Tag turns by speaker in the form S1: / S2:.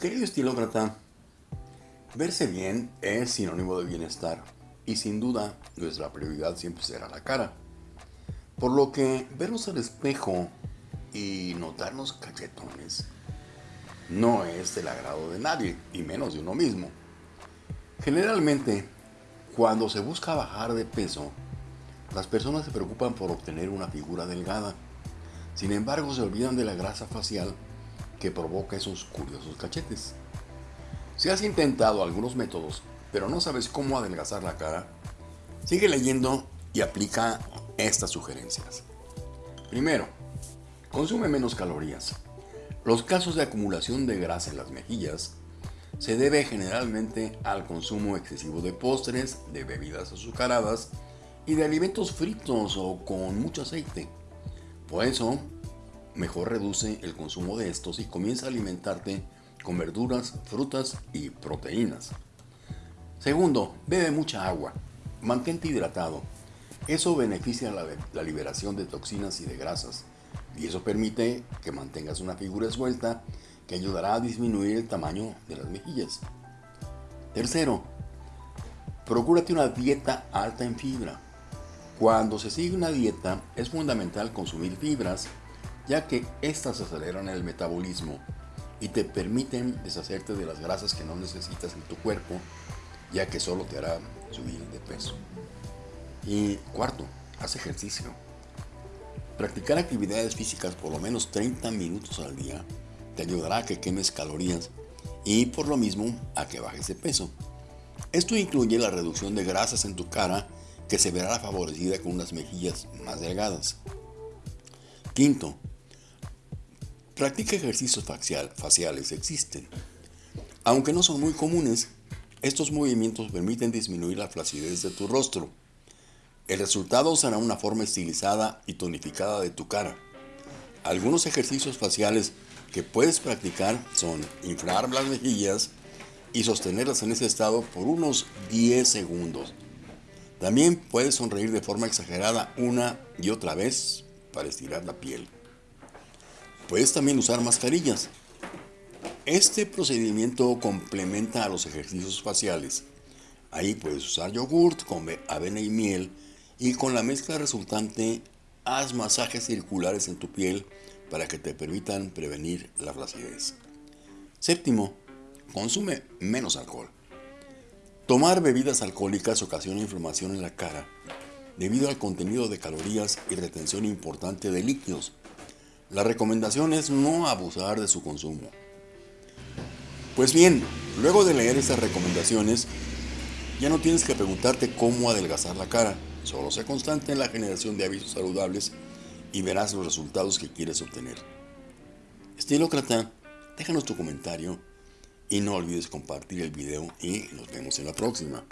S1: Querido estilócrata, verse bien es sinónimo de bienestar y sin duda nuestra prioridad siempre será la cara. Por lo que vernos al espejo y notarnos cachetones no es del agrado de nadie, y menos de uno mismo. Generalmente, cuando se busca bajar de peso, las personas se preocupan por obtener una figura delgada. Sin embargo, se olvidan de la grasa facial que provoca esos curiosos cachetes. Si has intentado algunos métodos, pero no sabes cómo adelgazar la cara, sigue leyendo y aplica estas sugerencias. Primero, consume menos calorías. Los casos de acumulación de grasa en las mejillas se debe generalmente al consumo excesivo de postres, de bebidas azucaradas y de alimentos fritos o con mucho aceite. Por eso, mejor reduce el consumo de estos y comienza a alimentarte con verduras, frutas y proteínas. Segundo, bebe mucha agua. Mantente hidratado. Eso beneficia la, la, liberación de toxinas y de grasas. Y eso permite que mantengas una figura esbelta que ayudará a disminuir el tamaño de las mejillas. Tercero, procúrate una dieta alta en fibra. Cuando se sigue una dieta es fundamental consumir fibras ya que éstas aceleran el metabolismo y te permiten deshacerte de las grasas que no necesitas en tu cuerpo, ya que solo te hará subir de peso. Y cuarto, haz ejercicio. Practicar actividades físicas por lo menos 30 minutos al día te ayudará a que quemes calorías y por lo mismo a que bajes de peso. Esto incluye la reducción de grasas en tu cara que se verá favorecida con unas mejillas más delgadas. Quinto, Practica ejercicios faciales, existen. Aunque no son muy comunes, estos movimientos permiten disminuir la flacidez de tu rostro. El resultado será una forma estilizada y tonificada de tu cara. Algunos ejercicios faciales que puedes practicar son inflar las mejillas y sostenerlas en ese estado por unos 10 segundos. También puedes sonreír de forma exagerada una y otra vez para estirar la piel. Puedes también usar mascarillas. Este procedimiento complementa a los ejercicios faciales. Ahí puedes usar yogurt con avena y miel y con la mezcla resultante haz masajes circulares en tu piel para que te permitan prevenir la flacidez. Séptimo, consume menos alcohol. Tomar bebidas alcohólicas ocasiona inflamación en la cara debido al contenido de calorías y retención importante de líquidos la recomendación es no abusar de su consumo. Pues bien, luego de leer estas recomendaciones, ya no tienes que preguntarte cómo adelgazar la cara, solo sé constante en la generación de hábitos saludables y verás los resultados que quieres obtener. Estilócrata, déjanos tu comentario y no olvides compartir el video y nos vemos en la próxima.